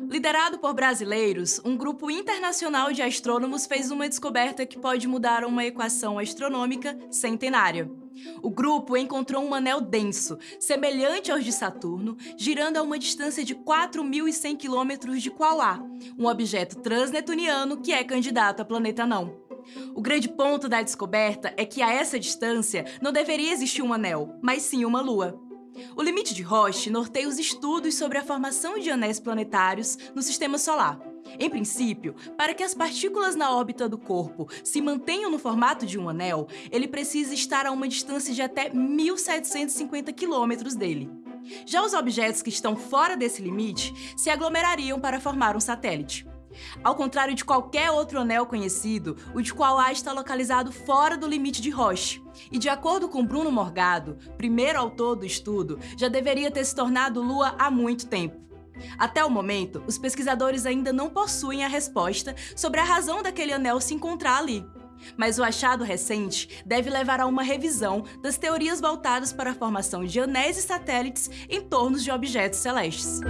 Liderado por brasileiros, um grupo internacional de astrônomos fez uma descoberta que pode mudar uma equação astronômica centenária. O grupo encontrou um anel denso, semelhante aos de Saturno, girando a uma distância de 4.100 quilômetros de Quaoar, um objeto transnetuniano que é candidato a planeta não. O grande ponto da descoberta é que a essa distância não deveria existir um anel, mas sim uma lua. O limite de Roche norteia os estudos sobre a formação de anéis planetários no Sistema Solar. Em princípio, para que as partículas na órbita do corpo se mantenham no formato de um anel, ele precisa estar a uma distância de até 1.750 quilômetros dele. Já os objetos que estão fora desse limite se aglomerariam para formar um satélite. Ao contrário de qualquer outro anel conhecido, o de Quaoar está localizado fora do limite de Roche. E de acordo com Bruno Morgado, primeiro autor do estudo, já deveria ter se tornado Lua há muito tempo. Até o momento, os pesquisadores ainda não possuem a resposta sobre a razão daquele anel se encontrar ali. Mas o achado recente deve levar a uma revisão das teorias voltadas para a formação de anéis e satélites em torno de objetos celestes.